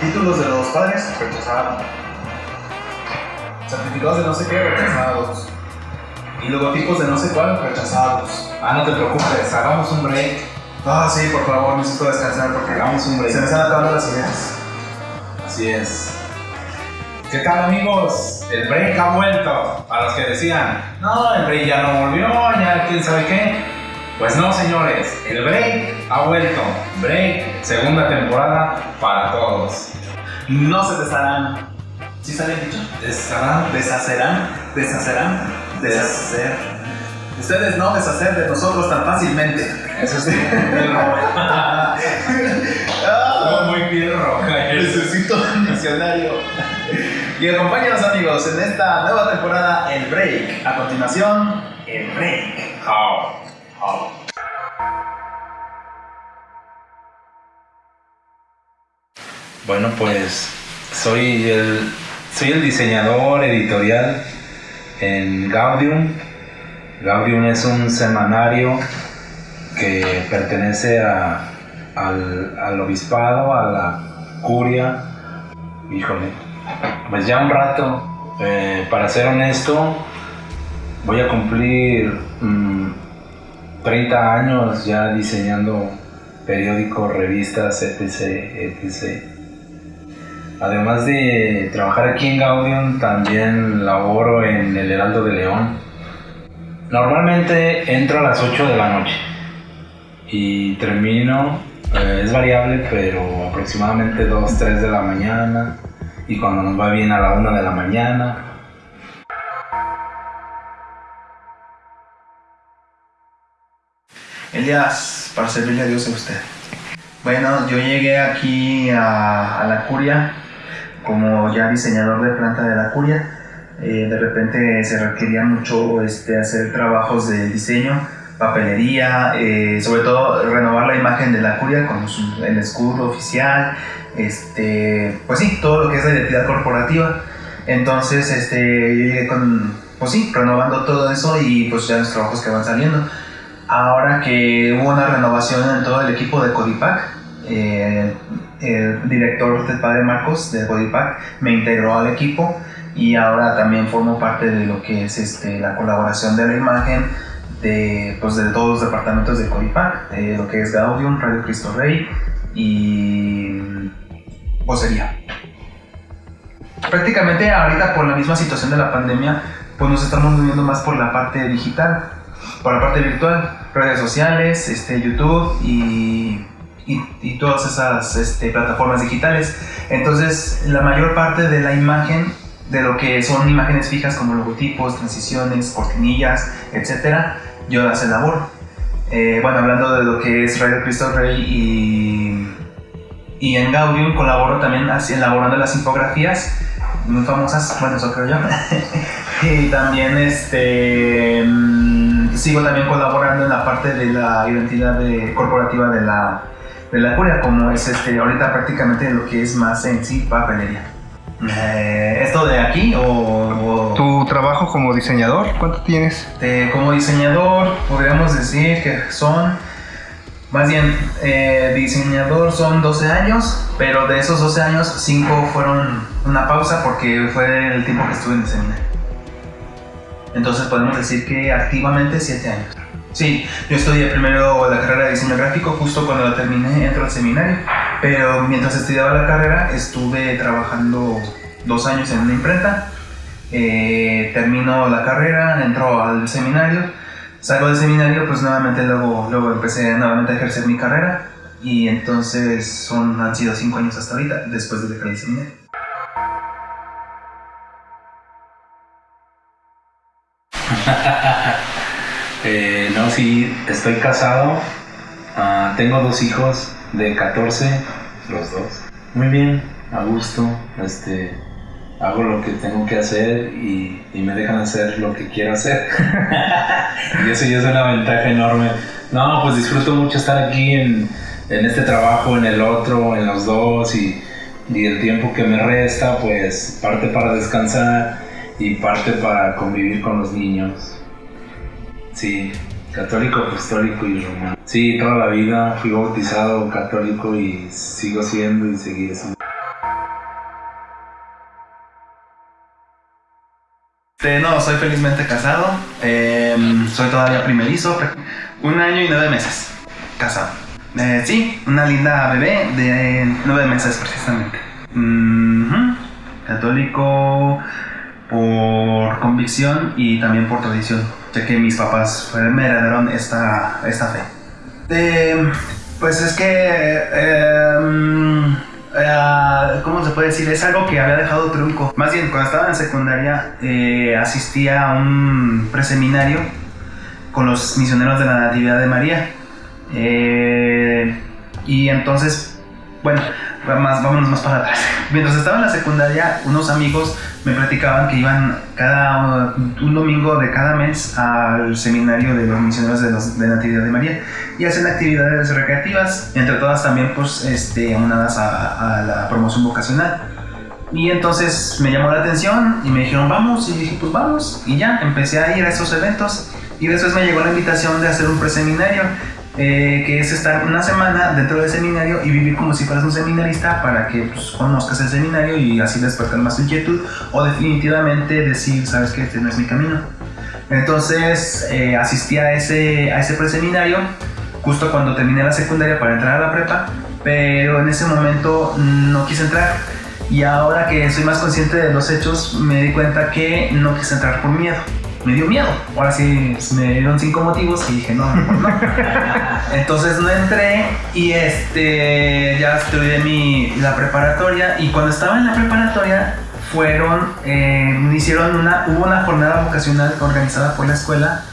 Títulos de los padres, rechazado. Certificados de no sé qué, rechazados. Y logotipos de no sé cuál, rechazados. Ah, no te preocupes, hagamos un break. Ah, sí, por favor, necesito descansar porque Hagamos un break. se me están acabando las ideas. Así es. ¿Qué tal amigos? El break ha vuelto. A los que decían, no, el break ya no volvió, ya quién sabe qué. Pues no, señores, el break ha vuelto. Break, segunda temporada para todos. No se desharán. ¿Sí sale dicho? Estarán Deshacerán, deshacerán, deshacer. Ustedes no deshacer de nosotros tan fácilmente. Eso es muy roja. Necesito un diccionario. Y acompáñanos amigos en esta nueva temporada El Break. A continuación, El Break. How? How? Bueno, pues soy el, soy el diseñador editorial en Gaudium. Gaudium es un semanario que pertenece al, al obispado, a la curia. Híjole, pues ya un rato. Eh, para ser honesto, voy a cumplir mm, 30 años ya diseñando periódicos, revistas, etc, etc. Además de trabajar aquí en Gaudium, también laboro en el Heraldo de León. Normalmente entro a las 8 de la noche y termino, eh, es variable, pero aproximadamente 2, 3 de la mañana y cuando nos va bien a la 1 de la mañana. Elías, para servirle a Dios a usted. Bueno, yo llegué aquí a, a la curia como ya diseñador de planta de la curia. Eh, de repente se requería mucho este, hacer trabajos de diseño, papelería, eh, sobre todo renovar la imagen de la curia con su- el escudo oficial, este, pues sí, todo lo que es la identidad corporativa. Entonces, este, yo llegué con, pues sí, renovando todo eso y pues ya los trabajos que van saliendo. Ahora que hubo una renovación en todo el equipo de Codipac, eh, el director del padre Marcos de Codipac me integró al equipo y ahora también formo parte de lo que es este, la colaboración de la imagen de, pues, de todos los departamentos de Codipac, de lo que es Gaudium, Radio Cristo Rey y vocería. Prácticamente ahorita por la misma situación de la pandemia, pues nos estamos moviendo más por la parte digital por la parte virtual, redes sociales, este, YouTube y, y, y todas esas este, plataformas digitales. Entonces, la mayor parte de la imagen, de lo que son imágenes fijas como logotipos, transiciones, cortinillas, etcétera, yo las elaboro. Eh, bueno, hablando de lo que es Radio Cristo Rey y, y en Gaudium colaboro también elaborando las infografías muy famosas, bueno, eso creo yo. y también este mm, sigo también colaborando en la parte de la identidad de- corporativa de la, de la curia, como es este ahorita prácticamente lo que es más en sí papelería. Eh, ¿Esto de aquí o, o ¿Tu trabajo como diseñador? ¿Cuánto tienes? de- como diseñador podríamos decir que son más bien eh, diseñador son 12 años pero de esos 12 años 5 fueron una pausa porque fue el tiempo que estuve en el seminario entonces podemos decir que activamente 7 años sí yo estudié primero la carrera de diseño gráfico justo cuando la terminé entro al seminario pero mientras estudiaba la carrera estuve trabajando dos años en una imprenta eh, termino la carrera, entro al seminario, salgo del seminario, pues nuevamente luego, luego empecé nuevamente a ejercer mi carrera y entonces son, han sido cinco años hasta ahorita, después de dejar el seminario. Eh, no, sí, estoy casado. Ah, tengo dos hijos de 14, los dos. Muy bien, a gusto. Este, hago lo que tengo que hacer y, me dejan hacer lo que quiero hacer. y eso ya es una ventaja enorme. No, pues disfruto mucho estar aquí en, en este trabajo, en el otro, en los dos y, y el tiempo que me resta, pues parte para descansar y parte para convivir con los niños. Sí, Católico, apostólico y romano. Sí, toda la vida fui bautizado católico y sigo siendo y seguiré siendo. Este, no, soy felizmente casado. em, soy todavía primerizo. Un año y nueve meses. Casado. Eh, sí, una linda bebé de nueve meses precisamente. Mhm. Católico por convicción y también por tradición. Ya que mis papás me heredaron esta, esta fe. Eh, pues es que... em, eh, ¿Cómo se puede decir? Es algo que había dejado trunco. Más bien, cuando estaba en secundaria, eh, asistía a un preseminario con los misioneros de la Natividad de María. Eh, y entonces, bueno, más, vámonos más para atrás. Mientras estaba en la secundaria, unos amigos me platicaban que iban cada un domingo de cada mes al seminario de los misioneros de, los, de Natividad de María y hacen actividades recreativas, entre todas también pues este, aunadas a, a la promoción vocacional. Y entonces me llamó la atención y me dijeron vamos y dije pues vamos y ya empecé a ir a esos eventos y después me llegó la invitación de hacer un preseminario eh, que es estar una semana dentro del seminario y vivir como si fueras un seminarista para que pues, conozcas el seminario y así despertar más tu inquietud o definitivamente decir, sabes que este no es mi camino. Entonces eh, asistí a ese, a ese preseminario justo cuando terminé la secundaria para entrar a la prepa, pero en ese momento no quise entrar. Y ahora que soy más consciente de los hechos, me di cuenta que no quise entrar por miedo. Me dio miedo. Ahora sí, me dieron cinco motivos y dije, no, mejor no. Entonces no entré y este, ya estudié mi, la preparatoria. Y cuando estaba en la preparatoria, fueron, eh, hicieron una, hubo una jornada vocacional organizada por la escuela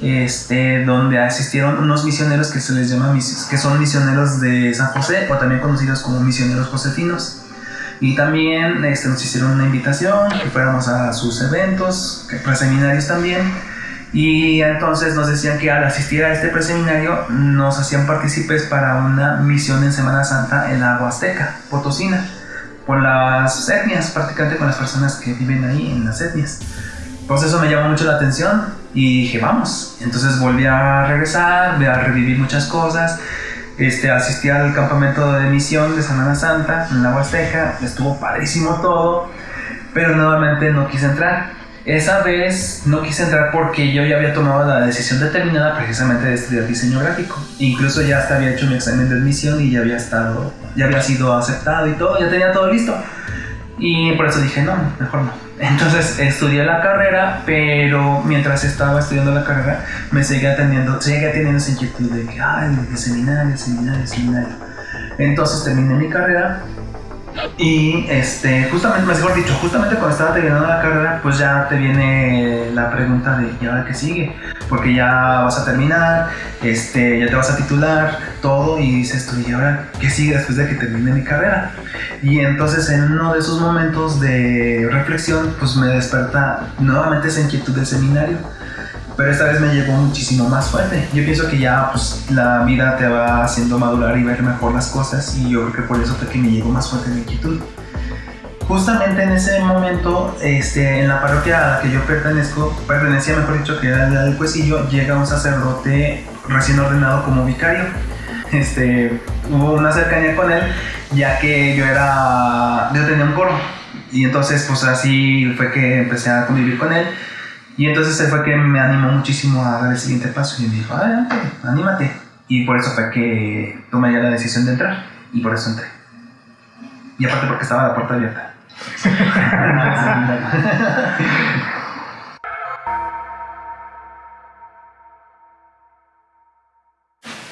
este, donde asistieron unos misioneros que se les llama que son misioneros de San José o también conocidos como misioneros josefinos. Y también este, nos hicieron una invitación que fuéramos a sus eventos, que preseminarios también. Y entonces nos decían que al asistir a este preseminario nos hacían partícipes para una misión en Semana Santa en la Huasteca, Potosina, con las etnias, prácticamente con las personas que viven ahí en las etnias. Pues eso me llamó mucho la atención y dije, vamos. Entonces volví a regresar, volví a revivir muchas cosas. Este, asistí al campamento de misión de Semana Santa en la Huasteca, estuvo padrísimo todo, pero nuevamente no quise entrar. Esa vez no quise entrar porque yo ya había tomado la decisión determinada precisamente de estudiar diseño gráfico. Incluso ya hasta había hecho mi examen de admisión y ya había estado, ya había sido aceptado y todo, ya tenía todo listo. Y por eso dije, no, mejor no. Entonces estudié la carrera, pero mientras estaba estudiando la carrera, me seguía teniendo, seguía teniendo esa inquietud de que, ay, de seminario, seminario, seminario. Entonces terminé mi carrera y este, justamente, mejor dicho, justamente cuando estaba terminando la carrera, pues ya te viene la pregunta de, ¿y ahora qué sigue? Porque ya vas a terminar, este, ya te vas a titular, todo, y dices tú, ¿y ahora qué sigue después de que termine mi carrera? Y entonces en uno de esos momentos de reflexión, pues me desperta nuevamente esa inquietud del seminario. Pero esta vez me llegó muchísimo más fuerte. Yo pienso que ya pues, la vida te va haciendo madurar y ver mejor las cosas y yo creo que por eso fue que me llegó más fuerte la inquietud. Justamente en ese momento, este, en la parroquia a la que yo pertenezco, pertenecía mejor dicho que era la del Cuesillo, llega un sacerdote recién ordenado como vicario. Este, hubo una cercanía con él, ya que yo era, yo tenía un coro y entonces pues así fue que empecé a convivir con él y entonces él fue que me animó muchísimo a dar el siguiente paso y me dijo, adelante, anímate. Y por eso fue que tomé ya la decisión de entrar y por eso entré. Y aparte porque estaba la puerta abierta.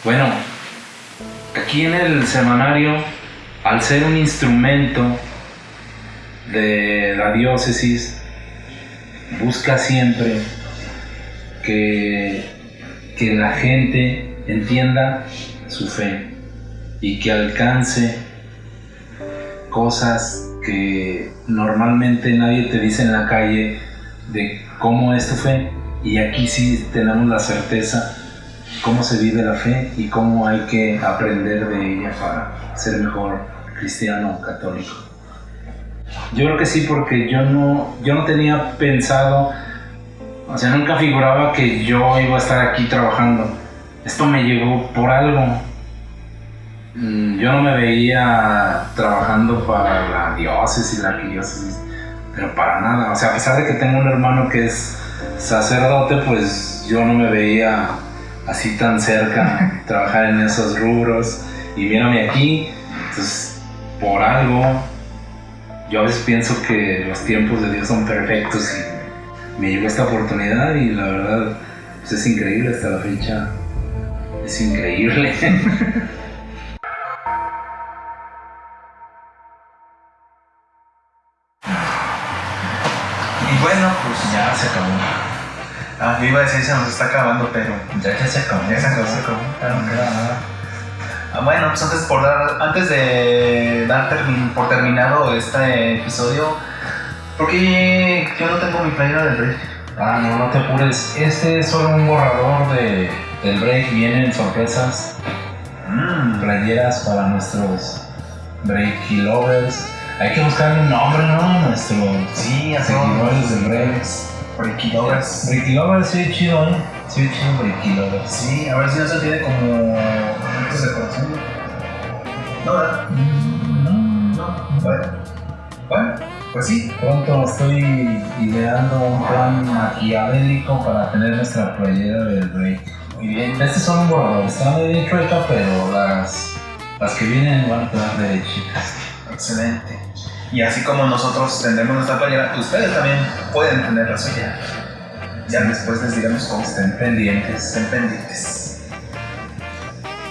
Bueno, aquí en el semanario, al ser un instrumento de la diócesis, busca siempre que, que la gente entienda su fe y que alcance cosas que normalmente nadie te dice en la calle de cómo es tu fe y aquí sí tenemos la certeza cómo se vive la fe y cómo hay que aprender de ella para ser mejor cristiano católico. Yo creo que sí, porque yo no, yo no tenía pensado O sea, nunca figuraba que yo iba a estar aquí trabajando. Esto me llegó por algo. Mm, Yo no me veía trabajando para la diócesis, la arquidiócesis, pero para nada. O sea, a pesar de que tengo un hermano que es sacerdote, pues yo no me veía así tan cerca trabajar en esos rubros. Y mírame aquí, entonces por algo, yo a veces pienso que los tiempos de Dios son perfectos y me llegó esta oportunidad y la verdad pues es increíble hasta la fecha. Es increíble. Y bueno, pues ya se acabó. Ah, iba a decir se nos está acabando, pero Ya, ya se acabó. ya se acabó, se acabó. Bueno, pues antes, por dar, antes de dar por terminado este episodio, porque yo no tengo mi playera del break. Ah, no, no te apures. Este es solo un borrador de, del break. Vienen sorpresas, Mm, playeras para nuestros breaky lovers. Hay que buscarle un nombre, ¿no? A nuestros sí, a seguidores del break. Breaky Lovers. Breaky lovers, sí, chido, ¿eh? Sí, chido, breaky lovers. Sí, a ver si no se tiene como momentos de corazón. No, ¿verdad? No, No. Bueno, bueno, pues sí. Pronto estoy ideando un plan maquiavélico para tener nuestra playera del break. Muy bien. Este son un borrador, está medio chueca, pero las, las que vienen van a quedar derechitas. Excelente. Y así como nosotros tendremos nuestra playera, ustedes también pueden tener la suya. Ya después les diremos cómo Estén pendientes. estén pendientes.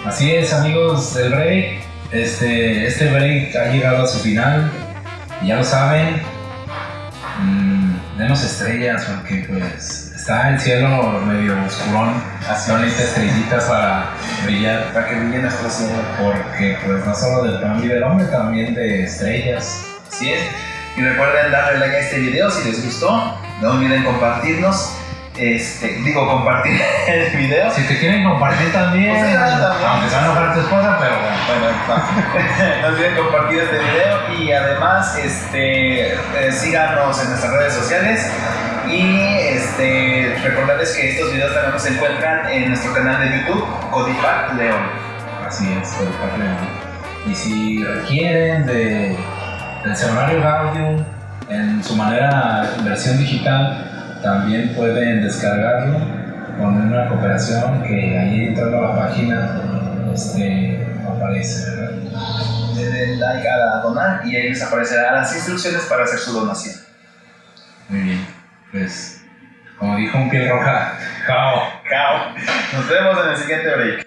Así es, amigos del break. Este, este ha llegado a su final. Ya lo saben. mm, denos estrellas porque pues está el cielo medio oscurón. Así necesita estrellitas para brillar. Para que brille nuestra cielo. Porque pues no solo del plan vive el hombre, también de estrellas. Así es. Y recuerden darle like a este video si les gustó. No olviden compartirnos. Este, digo, compartir el video. Si te quieren compartir también, Pues sí, también. aunque se van a enojar tu esposa, pero bueno. Bueno, va. no olviden compartir este video y además este, eh, síganos en nuestras redes sociales y este, recordarles que estos videos también se encuentran en nuestro canal de YouTube, Codipac León. Así es, de mí. Y si requieren de, del semanario Gaudium en su manera versión digital, también pueden descargarlo con una cooperación que ahí entrando a la página este, aparece, ¿verdad? Denle like a donar y ahí les aparecerán las instrucciones para hacer su donación. Muy bien, pues como dijo un piel roja, ¡cao! Chao. Nos vemos en el siguiente break.